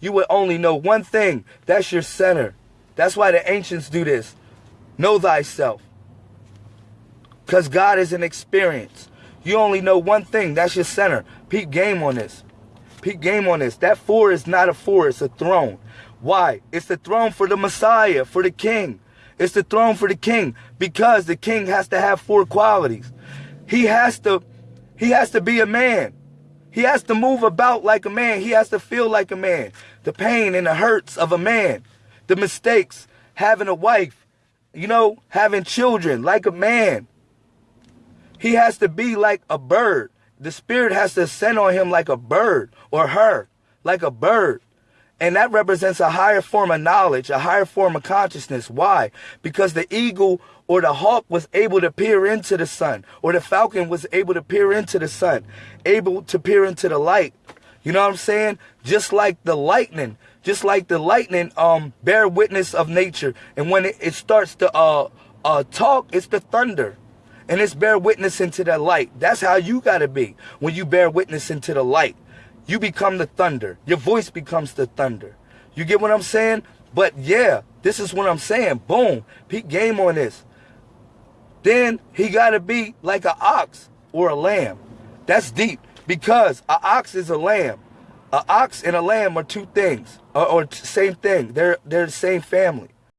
you would only know one thing. That's your center. That's why the ancients do this. Know thyself. Because God is an experience. You only know one thing. That's your center. Peep game on this. Peep game on this. That four is not a four. It's a throne. Why? It's the throne for the Messiah, for the king. It's the throne for the king because the king has to have four qualities. He has to he has to be a man. He has to move about like a man. He has to feel like a man. The pain and the hurts of a man. The mistakes, having a wife, you know, having children like a man. He has to be like a bird. The spirit has to ascend on him like a bird or her, like a bird. And that represents a higher form of knowledge, a higher form of consciousness. Why? Because the eagle or the hawk was able to peer into the sun, or the falcon was able to peer into the sun, able to peer into the light. You know what I'm saying? Just like the lightning, just like the lightning um bear witness of nature. And when it, it starts to uh uh talk, it's the thunder. And it's bear witness into the light. That's how you gotta be when you bear witness into the light. You become the thunder. Your voice becomes the thunder. You get what I'm saying? But yeah, this is what I'm saying. Boom. Peak game on this. Then he got to be like an ox or a lamb. That's deep because an ox is a lamb. An ox and a lamb are two things or, or same thing. They're they're the same family.